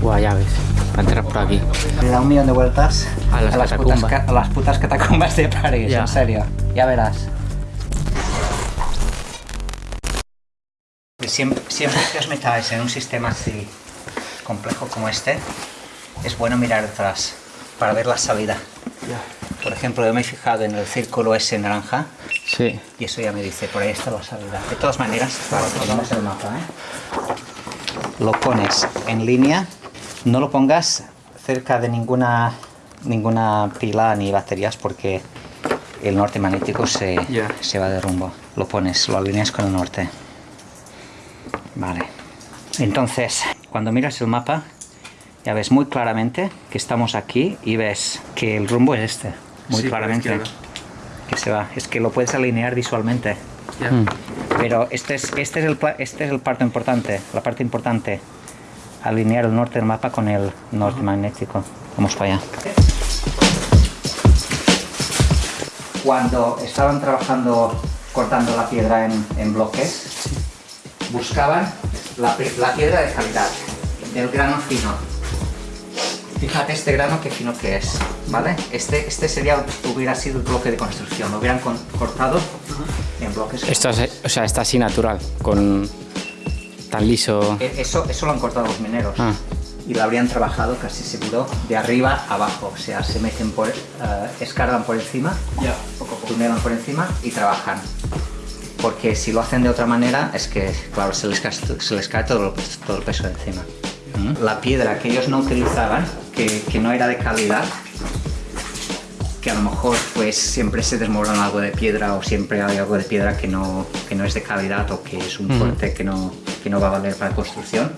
Guau, ya ves. Para entrar por aquí. Le da un millón de vueltas A las putas, a las putas catacumbas de París, Ya. en serio. Ya verás. Siempre, siempre que os metáis en un sistema así complejo como este, es bueno mirar atrás para ver la salida. Por ejemplo, yo me he fijado en el círculo ese naranja Sí. y eso ya me dice, por ahí está la salida. De todas maneras, claro, tenemos el mapa, ¿eh? Lo pones en línea, no lo pongas cerca de ninguna, ninguna pila ni baterías porque el norte magnético se, se va de rumbo. Lo pones, lo alineas con el norte. Vale. Entonces, cuando miras el mapa, ya ves muy claramente que estamos aquí y ves que el rumbo es este. Muy Sí, claramente. Que se va. Es que lo puedes alinear visualmente. Mm. Pero este es, este es, el, este es el parte importante, la parte importante. Alinear el norte del mapa con el norte magnético. Vamos para allá. Cuando estaban trabajando cortando la piedra en, en bloques, buscaban la, la piedra de calidad, del grano fino. Fíjate este grano qué fino que es, ¿vale? Este, este sería, hubiera sido el bloque de construcción, lo hubieran con- cortado en bloques. Esto es, o sea, está así natural, con tan liso. E- Eso, eso lo han cortado los mineros. Ah. Y lo habrían trabajado casi seguro de arriba a abajo. O sea, se meten por, eh, escarban por encima, Ya. tunelan por encima y trabajan. Porque si lo hacen de otra manera, es que, claro, se les cae, se les cae todo, el- todo el peso de encima. La piedra que ellos no utilizaban, que, que no era de calidad, que a lo mejor pues siempre se desmorona algo de piedra o siempre hay algo de piedra que no, que no es de calidad o que es un corte que no, que no va a valer para construcción,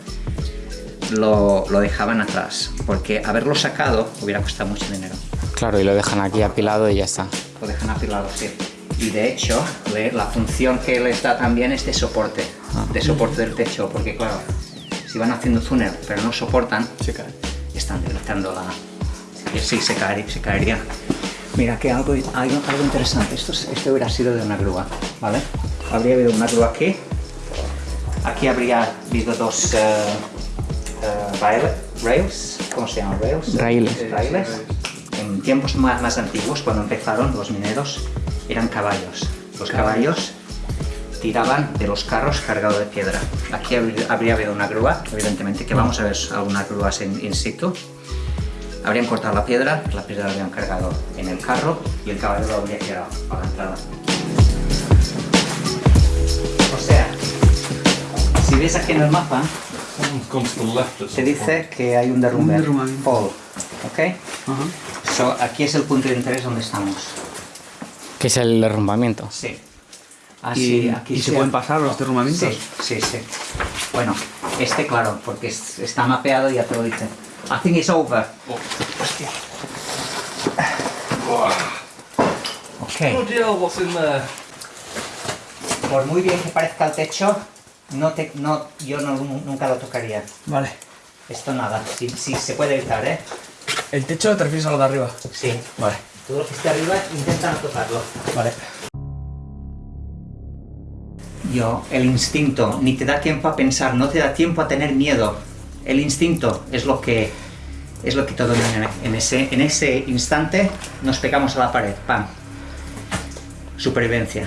lo, lo dejaban atrás, porque haberlo sacado hubiera costado mucho dinero. Claro, y lo dejan aquí apilado y ya está. Lo dejan apilado, sí. Y de hecho, le- la función que les da también es de soporte, de soporte del techo, porque claro, si van haciendo túnel pero no soportan, Se cae. están debilitando la... Sí, se, caería, se caería. Mira, que algo, algo, algo interesante. Esto, es- esto hubiera sido de una grúa, ¿vale? Habría habido una grúa aquí. Aquí habría habido dos eh, eh, rail- rails. ¿Cómo se llaman? Rails. Raíles. Eh, raíles. En tiempos más, más antiguos, cuando empezaron los mineros, eran caballos. Los caballos tiraban de los carros cargados de piedra. Aquí habría, habido una grúa, evidentemente, que vamos a ver algunas grúas en in situ. Habrían cortado la piedra, la piedra la habrían cargado en el carro y el caballo lo habría tirado a la entrada. Si ves aquí en el mapa, se dice que hay un derrumbe. Un derrumbamiento. Fall. ¿Ok? Ajá. So, aquí es el punto de interés donde estamos. Que es el derrumbamiento. Sí. ¿Y, Así, aquí y se pueden pasar los derrumbamientos? Sí, sí, sí. Bueno, este claro, porque es- está mapeado y ya te lo dice. I think it's over. Hostia. Ok. Bloody hell, what's in there? Por muy bien que parezca el techo, no te, no, yo no- nunca lo tocaría. Vale. Esto nada. Sí, se puede evitar, ¿eh? ¿El techo te refieres a lo de arriba? Sí. Vale. Todo lo que esté arriba, intenta no tocarlo. Vale. Yo, el instinto, ni te da tiempo a pensar, no te da tiempo a tener miedo. El instinto es lo que es lo que todo en ese en ese instante nos pegamos a la pared, pam. Supervivencia.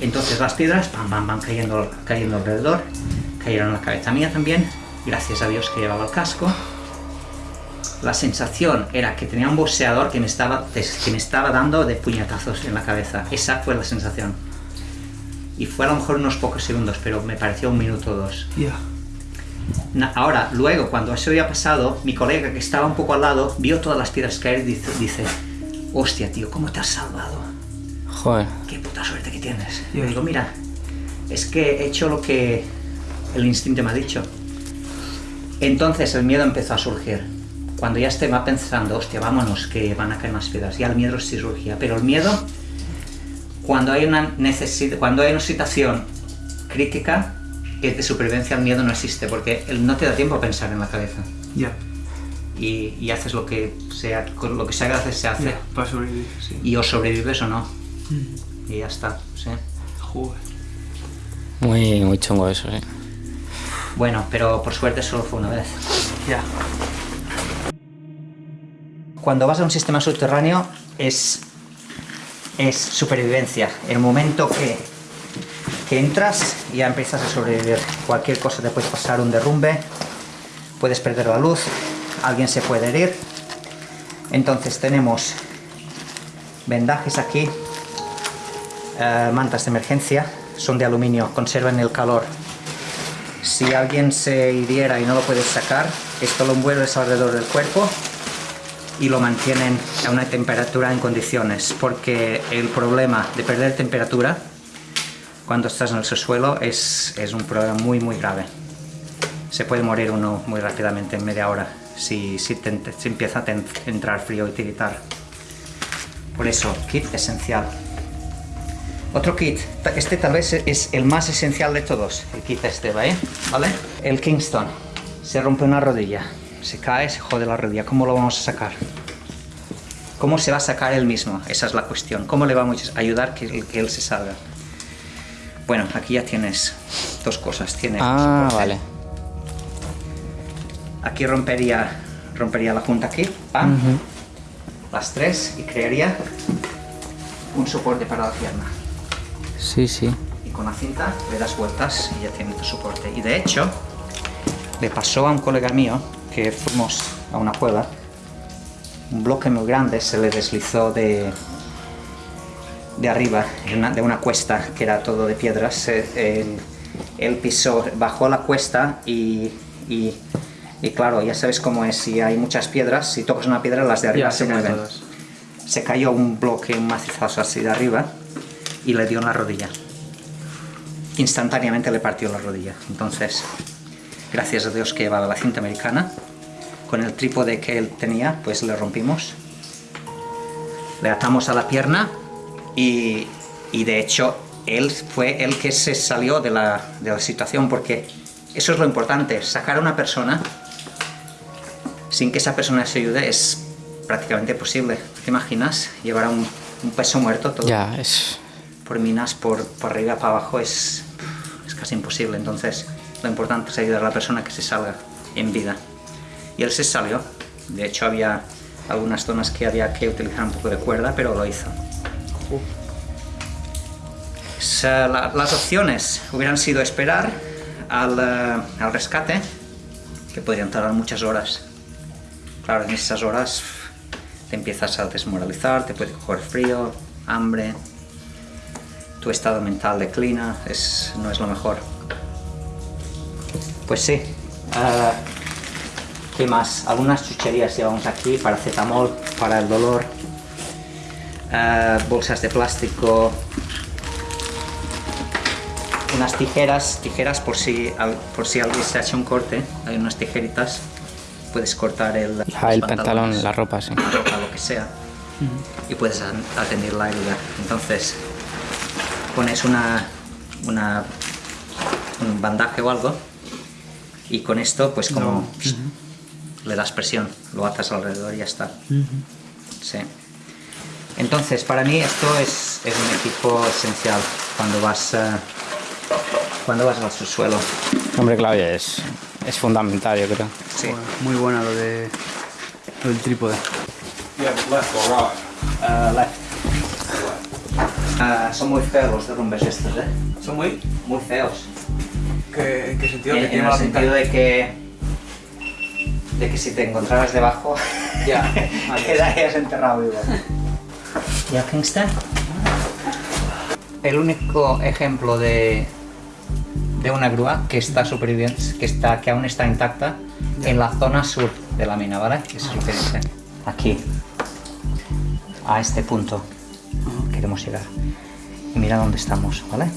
Entonces las piedras, pam, pam, van cayendo, cayendo alrededor, cayeron en la cabeza mía también, gracias a Dios que llevaba el casco. La sensación era que tenía un boxeador que me estaba, que me estaba dando de puñetazos en la cabeza. Esa fue la sensación. Y fue a lo mejor unos pocos segundos, pero me pareció un minuto o dos. Ya. Na- Ahora, luego, cuando eso había pasado, mi colega que estaba un poco al lado vio todas las piedras caer y dice, dice hostia, tío, ¿cómo te has salvado? Joder. Qué puta suerte que tienes. Y Ya. digo, mira, es que he hecho lo que el instinto me ha dicho. Entonces el miedo empezó a surgir. Cuando ya estaba pensando, hostia, vámonos, que van a caer más piedras, ya el miedo sí surgía. Pero el miedo, cuando hay una necesidad, cuando hay una situación crítica, que es de supervivencia, el miedo no existe, porque él no te da tiempo a pensar en la cabeza. Ya. Y, y haces lo que sea, con lo que sea que haces, se hace. Ya. Para sobrevivir, sí. Y o sobrevives o no. Y ya está, sí. Joder. Muy, muy chungo eso, sí. Bueno, pero por suerte solo fue una vez. Ya. Cuando vas a un sistema subterráneo es, es supervivencia. El momento que, que entras ya empiezas a sobrevivir. Cualquier cosa te puede pasar, un derrumbe, puedes perder la luz, alguien se puede herir. Entonces tenemos vendajes aquí, eh, mantas de emergencia, son de aluminio, conservan el calor. Si alguien se hiriera y no lo puedes sacar, esto lo envuelves alrededor del cuerpo y lo mantienen a una temperatura en condiciones, porque el problema de perder temperatura cuando estás en el subsuelo es, es un problema muy muy grave. Se puede morir uno muy rápidamente en media hora si, si, empieza a entrar frío y tiritar. Por eso, kit esencial. Otro kit, este tal vez es el más esencial de todos, el kit este, ¿vale? ¿Vale? El Kingston. Se rompe una rodilla, se cae, se jode la rodilla. ¿Cómo lo vamos a sacar? ¿Cómo se va a sacar él mismo? Esa es la cuestión. ¿Cómo le vamos a ayudar que, que él se salga? Bueno, aquí ya tienes dos cosas. Tienes Ah, soporte. vale. Aquí rompería, rompería la junta aquí, pam, las tres y crearía un soporte para la pierna. Sí, sí. Y con la cinta le das vueltas y ya tiene tu soporte. Y de hecho, le pasó a un colega mío que fuimos a una cueva, un bloque muy grande se le deslizó de, de arriba, de una, de una cuesta que era todo de piedras. Él, él pisó, bajó la cuesta y, y, y claro, ya sabes cómo es, si hay muchas piedras, si tocas una piedra las de arriba Ya, se mueven. todas. Se cayó un bloque, un macizazo así de arriba y le dio en la rodilla instantáneamente le partió la rodilla. Entonces, gracias a Dios que llevaba la cinta americana, con el trípode que él tenía, pues le rompimos. Le atamos a la pierna y, y de hecho él fue el que se salió de la, de la situación porque eso es lo importante, sacar a una persona sin que esa persona se ayude es prácticamente posible. ¿Te imaginas? Llevar a un, un peso muerto todo Ya, es... por minas por, por arriba para abajo es, es casi imposible. Entonces, lo importante es ayudar a la persona que se salga en vida. Y él se salió. De hecho, había algunas zonas que había que utilizar un poco de cuerda, pero lo hizo. Las opciones hubieran sido esperar al, eh, al rescate, que podrían tardar muchas horas. Claro, en esas horas te empiezas a desmoralizar, te puede coger frío, hambre, tu estado mental declina, es, no es lo mejor. Pues sí. ah, ¿Qué más? Algunas chucherías llevamos aquí, paracetamol para el dolor, ah, bolsas de plástico, unas tijeras, tijeras por si, por si alguien se ha hecho un corte, hay unas tijeritas, puedes cortar el, el pantalón, la ropa, sí. la ropa, lo que sea, y puedes atender la herida. Entonces, pones una, una, un bandaje o algo, y con esto, pues como le das presión, lo atas alrededor y ya está. Sí. Entonces, para mí esto es, es un equipo esencial cuando vas, eh, cuando vas al subsuelo. Hombre, claro, es, es fundamental, yo creo. Sí. Bueno, muy buena lo, de, lo del trípode. Yeah, left or right? Ah, left. Ah, son muy feos los derrumbes estos, ¿eh? ¿Son muy? Muy feos. ¿Qué, en qué sentido? En, ¿Que en tiene el sentido de que, de que si te encontraras debajo, Ya, quedarías enterrado vivo. ¿Y a Kingston? El único ejemplo de, de una grúa que está superviviente, que, está, que aún está intacta, en la zona sur de la mina, ¿vale? Eso es lo que dice. Aquí. A este punto. Queremos llegar. Y mira dónde estamos, ¿vale?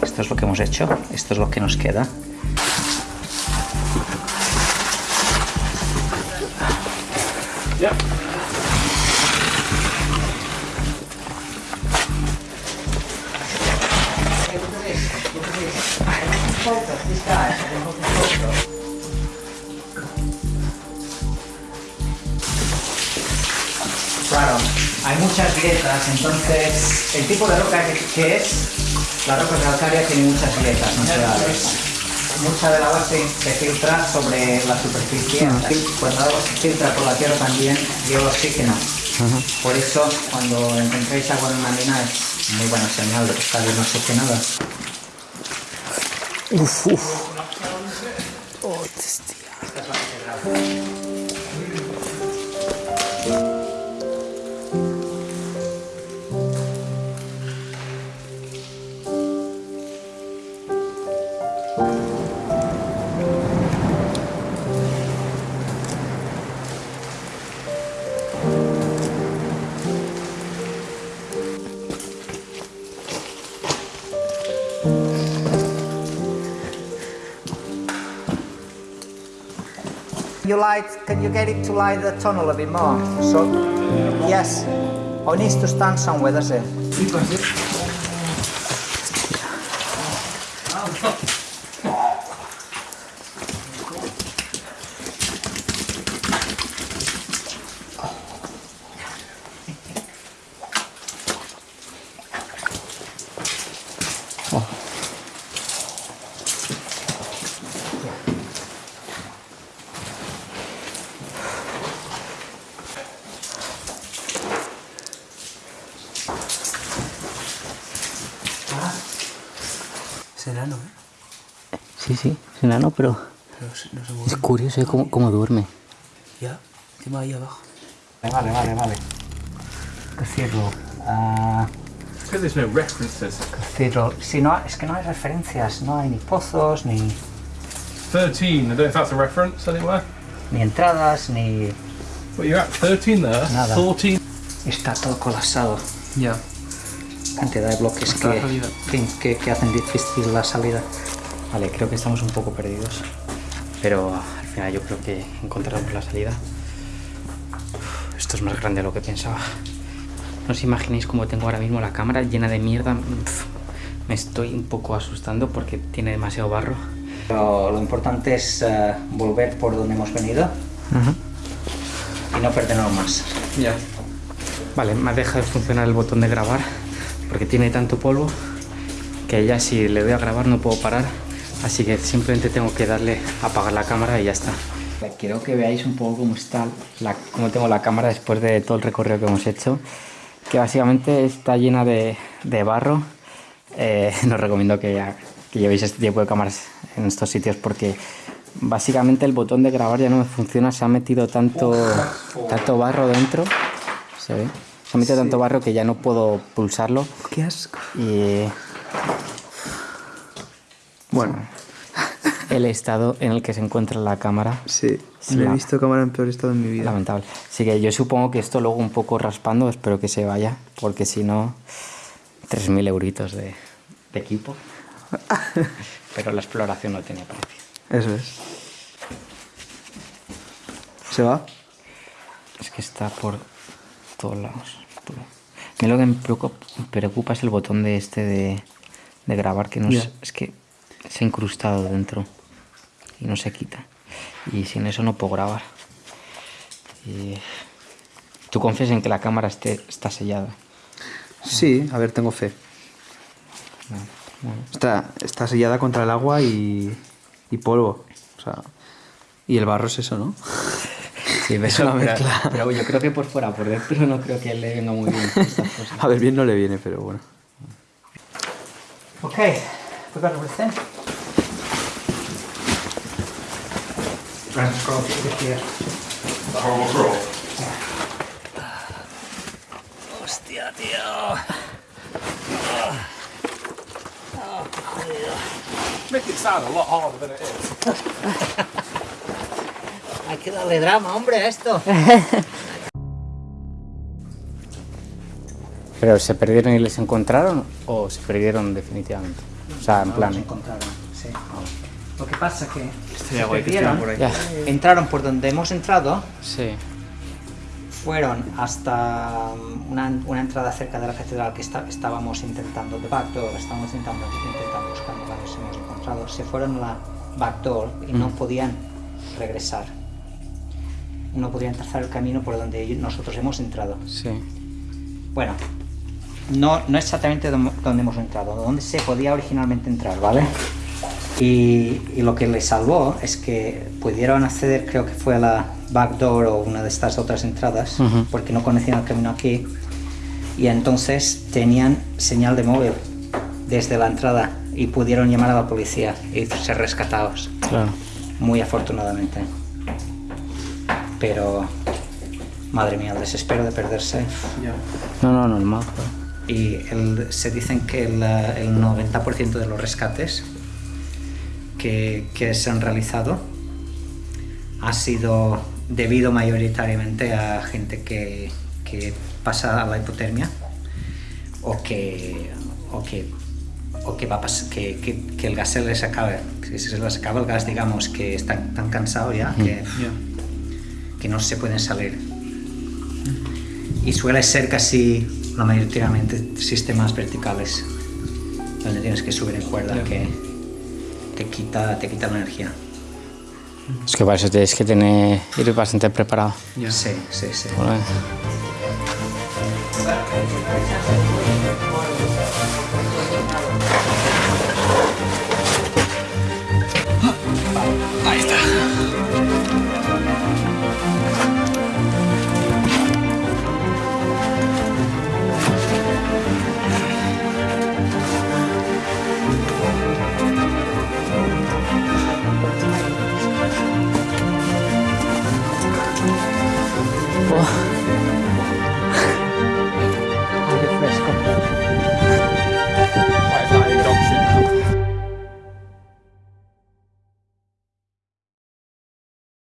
Esto es lo que hemos hecho, esto es lo que nos queda. Claro, hay muchas grietas, entonces el tipo de roca que, que es, la roca calcárea tiene muchas grietas naturales. mucha del agua se, se filtra sobre la superficie. Ah. Cuando el agua se filtra por la tierra también lleva oxígeno. Por eso, cuando encontréis agua en una mina es muy buena señal de que está bien oxigenada. Uf, uf. Light, can you get it to light the tunnel a bit more? So, yes. Or needs to stand somewhere, does it? Enano, ¿eh? Sí, sí, es enano, pero Pero se- no se es curioso ¿eh? cómo, cómo duerme. Ya, encima ahí abajo. Vale, vale, vale. Cathedral. Ah, Because there's no references. cathedral. Si no, es que no hay referencias, no hay ni pozos, ni, 13, I don't know if that's a reference anywhere. ni entradas, ni... What you're at, 13 there? Nada. 14. Está todo colapsado. Ya. Cantidad de bloques que, que, que hacen difícil la salida. Vale, creo que estamos un poco perdidos. Pero al final yo creo que encontraremos la salida. Uf, Esto es más grande de lo que pensaba. No os imaginéis cómo tengo ahora mismo la cámara llena de mierda. Uf, Me estoy un poco asustando porque tiene demasiado barro. Pero lo importante es eh, volver por donde hemos venido y no perdernos más. Ya. Vale, me ha dejado de funcionar el botón de grabar porque tiene tanto polvo que ya si le doy a grabar no puedo parar. Así que simplemente tengo que darle a apagar la cámara y ya está. Quiero que veáis un poco cómo está, la, cómo tengo la cámara después de todo el recorrido que hemos hecho. Que básicamente está llena de, de barro. Eh, recomiendo que, ya- que llevéis este tipo de cámaras en estos sitios porque básicamente el botón de grabar ya no me funciona. Se ha metido tanto, tanto barro dentro. ¿Se ve? Se ha metido tanto barro que ya no puedo pulsarlo. Qué asco. Y Bueno, el estado en el que se encuentra la cámara sí. Sí, No he visto cámara en peor estado en mi vida. lamentable. Así que yo supongo que esto luego un poco raspando, espero que se vaya, porque si no, 3.000 euritos de, de equipo. Pero la exploración no tiene precio. Eso es. ¿Se va? Es que está por todos lados. A mí lo que me preocupa, es el botón de este de, de grabar, que no es, Ya. es que se ha incrustado dentro y no se quita. Y sin eso no puedo grabar. Y... ¿Tú confías en que la cámara esté, está sellada? Sí, a ver, tengo fe. Bueno. Está, está sellada contra el agua y, y polvo. O sea, y el barro es eso, ¿no? Sí, Es pero, una pero- mezcla. pero yo creo que por fuera, por dentro no creo que le venga muy bien estas cosas. A ver, bien no le viene, pero bueno. Okay, we got everything. Here. The horrible crawl. Hostia, tío. Make it sound a lot harder than it is. Hay que darle drama, hombre, a esto. ¿Pero se perdieron y les encontraron o se perdieron definitivamente? O sea, en plan... Los encontraron, sí. Lo que pasa es que Estaría se guay que perdieron, estuvieran por Ya. entraron por donde hemos entrado, Sí. fueron hasta um, una, una entrada cerca de la catedral que está- estábamos intentando, de backdoor, estábamos intentando, intentando buscar no la hemos encontrado. Se fueron a la backdoor y no podían regresar. No podían trazar el camino por donde nosotros hemos entrado. Sí. Bueno, no, no exactamente donde hemos entrado, donde se podía originalmente entrar, ¿vale? Y, y lo que les salvó es que pudieron acceder, creo que fue a la backdoor o una de estas otras entradas, Ujú. porque no conocían el camino aquí. Y entonces tenían señal de móvil desde la entrada y pudieron llamar a la policía y ser rescatados, Claro. muy afortunadamente. Pero, madre mía, el desespero de perderse. No, no, normal. Y el- se dicen que el, el 90% de los rescates que, que se han realizado ha sido debido mayoritariamente a gente que, que pasa a la hipotermia o que, o que, o que, va a pas- que, que- que el gas se les acabe. Que se les acaba el gas, digamos, que están tan cansados ya que, que no se pueden salir. Y suele ser casi la mayoritariamente sistemas verticales, donde tienes que subir en cuerda, que te quita, te quita la energía. Es que para eso tienes que tener, ir bastante preparado. Sí, sí, sí. Bueno,